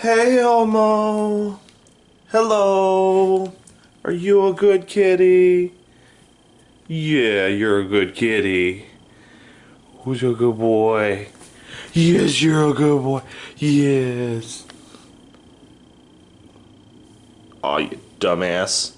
Hey Elmo. Hello. Are you a good kitty? Yeah, you're a good kitty. Who's a good boy? Yes, you're a good boy. Yes. Aw, you dumbass.